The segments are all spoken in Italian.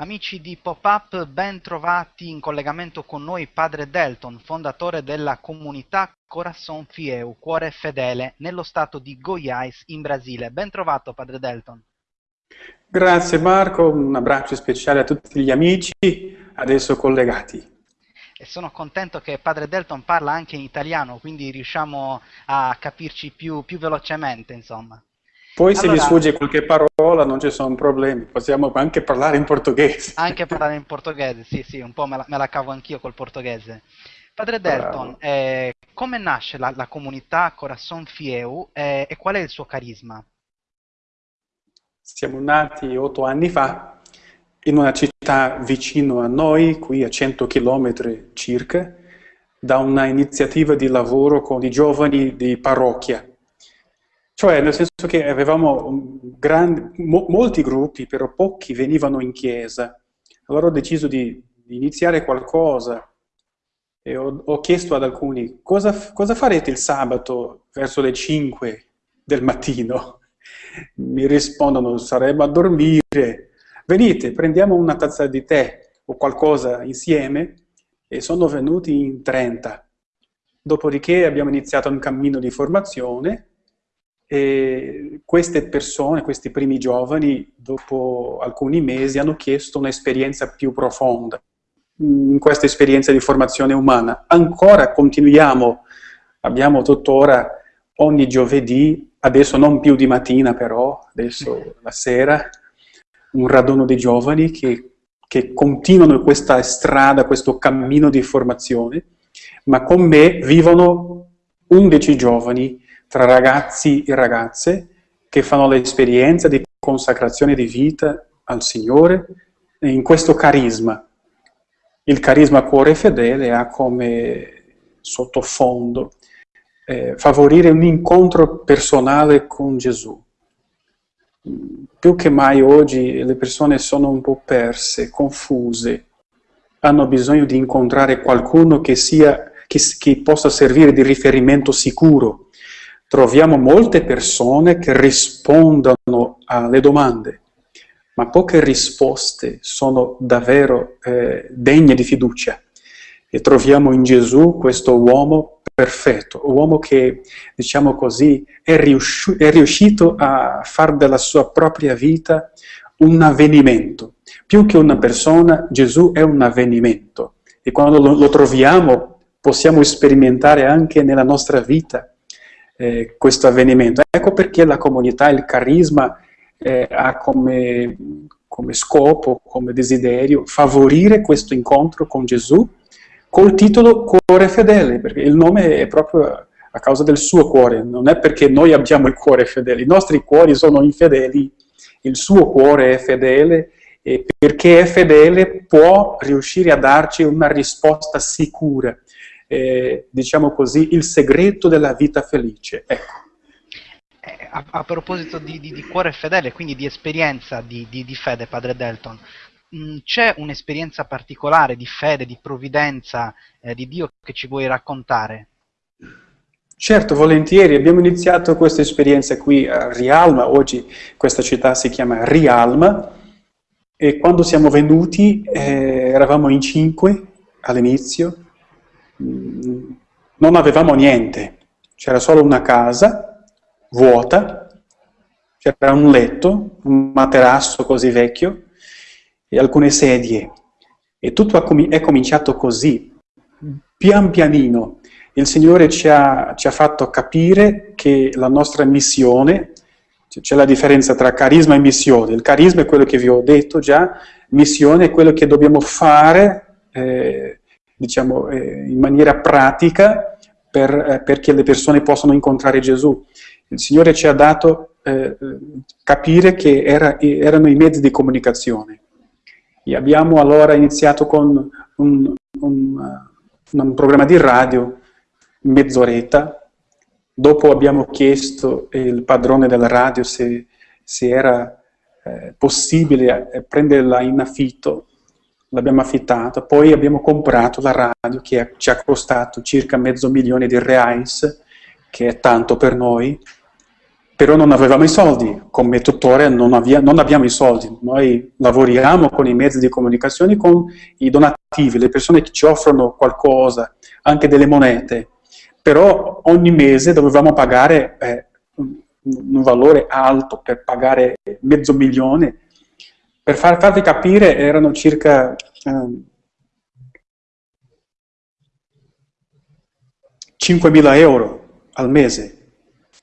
Amici di Pop-Up, ben trovati in collegamento con noi Padre Delton, fondatore della comunità Corazon Fieu, Cuore Fedele, nello stato di Goiás, in Brasile. Ben trovato Padre Delton. Grazie Marco, un abbraccio speciale a tutti gli amici adesso collegati. E sono contento che Padre Delton parla anche in italiano, quindi riusciamo a capirci più, più velocemente, insomma. Poi allora, se mi sfugge qualche parola non ci sono problemi, possiamo anche parlare in portoghese. Anche parlare in portoghese, sì, sì, un po' me la, me la cavo anch'io col portoghese. Padre Delton, eh, come nasce la, la, comunità Corazon Fieu eh, e qual è il suo carisma? Siamo nati otto anni fa in una città vicino a noi, qui a 100 km circa, da una iniziativa di lavoro con i giovani di parrocchia cioè, nel senso che avevamo grandi, mo, molti gruppi, però pochi venivano in chiesa. Allora ho deciso di, di iniziare qualcosa e ho, ho chiesto ad alcuni cosa, cosa, farete il sabato verso le 5 del mattino. Mi rispondono, saremo a dormire. Venite, prendiamo una tazza di tè o qualcosa insieme e sono venuti in 30. Dopodiché abbiamo iniziato un cammino di formazione e queste persone, questi primi giovani, dopo alcuni mesi hanno chiesto un'esperienza più profonda in questa esperienza di formazione umana. Ancora continuiamo, abbiamo tuttora ogni giovedì, adesso non più di mattina però, adesso la sera, un raduno di giovani che, che continuano questa strada, questo cammino di formazione, ma con me vivono 11 giovani tra ragazzi e ragazze che fanno l'esperienza di consacrazione di vita al Signore in questo carisma. Il carisma cuore fedele ha come sottofondo eh, favorire un incontro personale con Gesù. Più che mai oggi le persone sono un po' perse, confuse, hanno bisogno di incontrare qualcuno che, sia, che, che possa servire di riferimento sicuro, troviamo molte persone che rispondono alle domande, ma poche risposte sono davvero eh, degne di fiducia. E troviamo in Gesù questo uomo perfetto, un uomo che, diciamo così, è, riusci è riuscito a fare della sua propria vita un avvenimento. Più che una persona, Gesù è un avvenimento. E quando lo, lo troviamo possiamo sperimentare anche nella nostra vita eh, questo avvenimento. Ecco perché la comunità, il carisma eh, ha come, come, scopo, come desiderio, favorire questo incontro con Gesù col titolo Cuore Fedele, perché il nome è proprio a causa del suo cuore, non è perché noi abbiamo il cuore fedele, i nostri cuori sono infedeli, il suo cuore è fedele e perché è fedele può riuscire a darci una risposta sicura eh, diciamo così, il segreto della vita felice. Ecco. Eh, a, a, proposito di, di, di, cuore fedele, quindi di esperienza di, di, fede, padre Delton, mm, c'è un'esperienza particolare di fede, di provvidenza eh, di Dio che ci vuoi raccontare? Certo, volentieri. Abbiamo iniziato questa esperienza qui a Rialma, oggi questa città si chiama Rialma, e quando siamo venuti eh, eravamo in cinque all'inizio, non avevamo niente, c'era solo una casa vuota, c'era un letto, un materasso così vecchio e alcune sedie. E tutto è cominciato così, pian pianino. Il Signore ci ha, ci ha fatto capire che la nostra missione, c'è la differenza tra carisma e missione. Il carisma è quello che vi ho detto già, missione è quello che dobbiamo fare eh, diciamo, eh, in maniera pratica per, eh, perché le persone possano incontrare Gesù. Il Signore ci ha dato eh, capire che era, erano i mezzi di comunicazione. E abbiamo allora iniziato con un, un, un programma di radio, mezz'oretta, dopo abbiamo chiesto al padrone della radio se, se era eh, possibile eh, prenderla in affitto l'abbiamo affittata, poi abbiamo comprato la radio che ci ha costato circa mezzo milione di reais, che è tanto per noi, però non avevamo i soldi, come tuttora non, avvia, non, abbiamo i soldi, noi lavoriamo con i mezzi di comunicazione, con i donativi, le persone che ci offrono qualcosa, anche delle monete, però ogni mese dovevamo pagare eh, un, un, valore alto per pagare mezzo milione, per far, farvi capire erano circa eh, 5.000 euro al mese,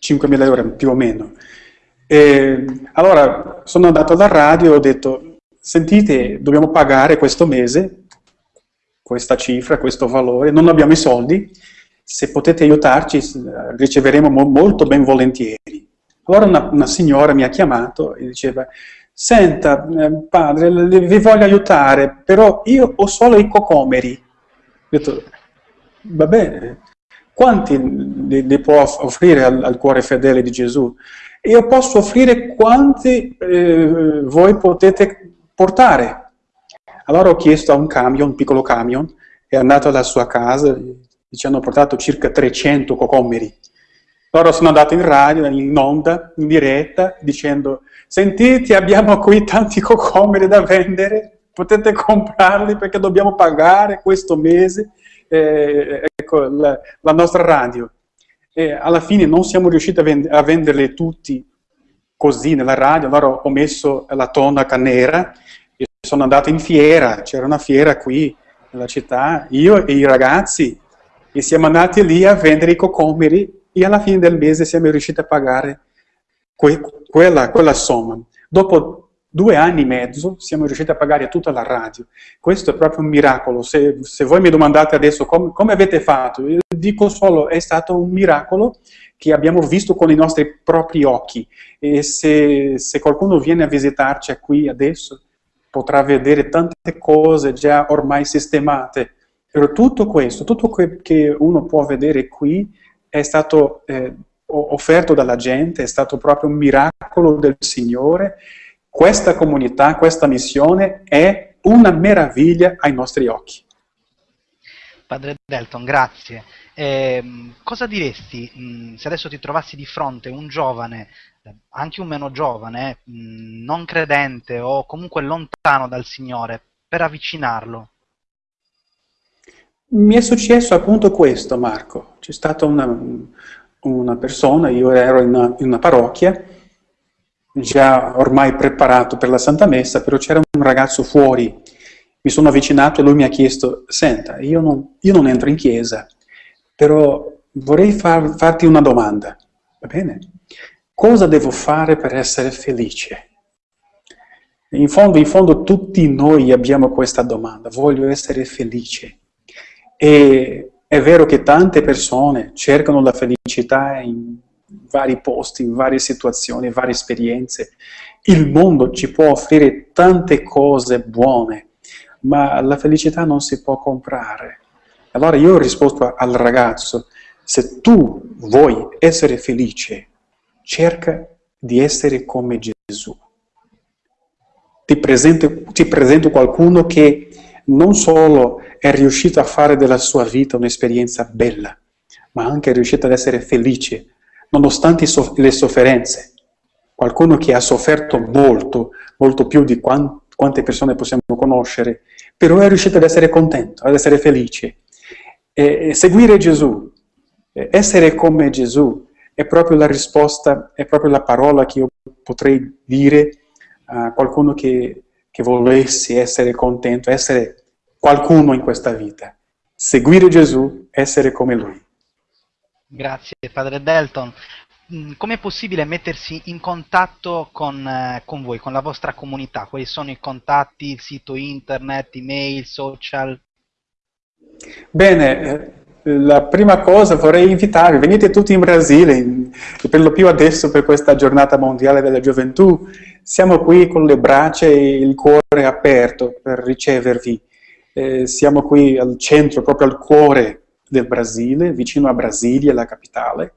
5.000 euro più o meno. E allora sono andato alla radio e ho detto, sentite, dobbiamo pagare questo mese questa cifra, questo valore, non abbiamo i soldi, se potete aiutarci riceveremo mo molto ben volentieri. Allora una, una, signora mi ha chiamato e diceva, senta eh, padre, vi voglio aiutare, però io ho solo i cocomeri. Ho detto, va bene, quanti li, li può offrire al, al, cuore fedele di Gesù? Io posso offrire quanti eh, voi potete portare. Allora ho chiesto a un camion, un piccolo camion, è andato alla sua casa, ci hanno portato circa 300 cocomeri. Allora sono andato in radio, in onda, in diretta, dicendo sentite abbiamo qui tanti cocomeri da vendere, potete comprarli perché dobbiamo pagare questo mese eh, ecco, la, la, nostra radio. E alla fine non siamo riusciti a, vend a venderle tutti così nella radio, allora ho messo la tonaca nera e sono andato in fiera, c'era una fiera qui nella città, io e i ragazzi, e siamo andati lì a vendere i cocomeri e alla fine del mese siamo riusciti a pagare que quella, quella somma. Dopo due anni e mezzo siamo riusciti a pagare tutta la radio. Questo è proprio un miracolo. Se, se voi mi domandate adesso com, come avete fatto, io dico solo è stato un miracolo che abbiamo visto con i nostri propri occhi. E se, se qualcuno viene a visitarci qui adesso, potrà vedere tante cose già ormai sistemate. Però tutto questo, tutto quel che uno può vedere qui, è stato eh, offerto dalla gente, è stato proprio un miracolo del Signore, questa comunità, questa missione è una meraviglia ai nostri occhi. Padre Delton, grazie. Eh, cosa diresti mh, se adesso ti trovassi di fronte un giovane, anche un meno giovane, mh, non credente o comunque lontano dal Signore, per avvicinarlo? Mi è successo appunto questo, Marco. C'è stata una, una persona, io ero in una, in una parrocchia, già ormai preparato per la Santa Messa, però c'era un ragazzo fuori, mi sono avvicinato e lui mi ha chiesto, senta, io non, io non entro in chiesa, però vorrei far, farti una domanda, va bene? Cosa devo fare per essere felice? In fondo, in fondo tutti noi abbiamo questa domanda, voglio essere felice. E è vero che tante persone cercano la felicità in vari posti, in varie situazioni, varie esperienze. Il mondo ci può offrire tante cose buone, ma la felicità non si può comprare. Allora io ho risposto al ragazzo, se tu vuoi essere felice, cerca di essere come Gesù. Ti presento, ti presento qualcuno che non solo è riuscito a fare della sua vita un'esperienza bella, ma anche è riuscito ad essere felice nonostante le sofferenze. Qualcuno che ha sofferto molto, molto più di quante persone possiamo conoscere, però è riuscito ad essere contento, ad essere felice. E seguire Gesù, essere come Gesù, è proprio la risposta, è proprio la parola che io potrei dire a qualcuno che, che volesse essere contento, essere qualcuno in questa vita. Seguire Gesù, essere come Lui. Grazie Padre Delton. Mm, Come è possibile mettersi in contatto con, eh, con, voi, con la vostra comunità? Quali sono i contatti, il sito internet, email, social? Bene, eh, la prima cosa vorrei invitarvi, venite tutti in Brasile, per lo più adesso per questa giornata mondiale della gioventù, siamo qui con le braccia e il cuore aperto per ricevervi. Eh, siamo qui al centro, proprio al cuore del Brasile, vicino a Brasilia, la capitale,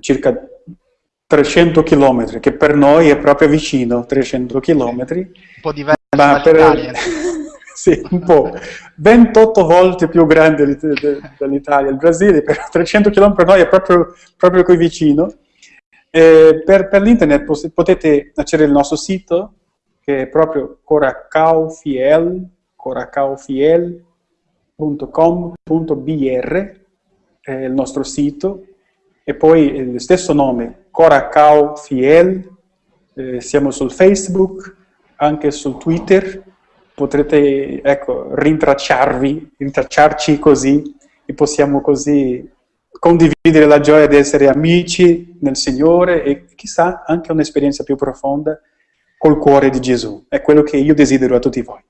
circa 300 km, che per noi è proprio vicino, 300 km. Un po' diverso dall'Italia. sì, un po'. 28 volte più grande dell'Italia, il Brasile, però 300 km per noi è proprio, proprio qui vicino. Eh, per, per l'internet potete accedere al nostro sito, che è proprio coracaufiel, coracaufiel.com.br, è il nostro sito, e poi il stesso nome, Coracaufiel, eh, siamo sul Facebook, anche su Twitter, potrete ecco, rintracciarvi, rintracciarci così e possiamo così condividere la gioia di essere amici nel Signore e chissà anche un'esperienza più profonda col cuore di Gesù. È quello che io desidero a tutti voi.